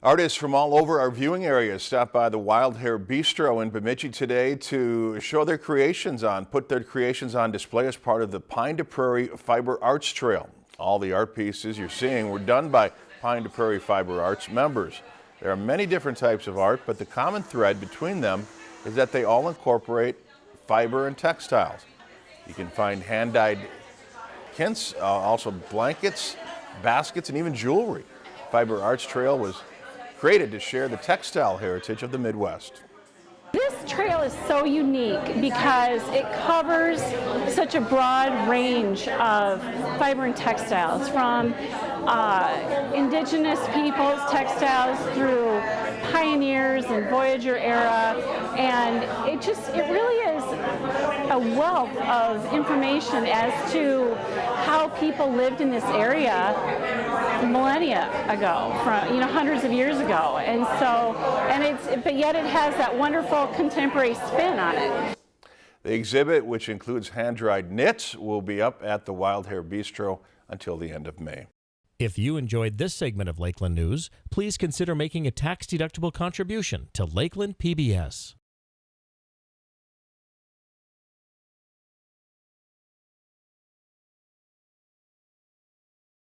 Artists from all over our viewing area stopped by the Wild Hair Bistro in Bemidji today to show their creations on, put their creations on display as part of the Pine to Prairie Fiber Arts Trail. All the art pieces you're seeing were done by Pine to Prairie Fiber Arts members. There are many different types of art, but the common thread between them is that they all incorporate fiber and textiles. You can find hand-dyed knits, uh, also blankets, baskets, and even jewelry. Fiber Arts Trail was created to share the textile heritage of the Midwest. This trail is so unique because it covers such a broad range of fiber and textiles from uh, indigenous peoples textiles through pioneers and Voyageur era and it just it really is a wealth of information as to how people lived in this area ago, from you know hundreds of years ago, and so and it's but yet it has that wonderful contemporary spin on it. The exhibit, which includes hand-dried knits, will be up at the Wild Hair Bistro until the end of May. If you enjoyed this segment of Lakeland News, please consider making a tax-deductible contribution to Lakeland PBS.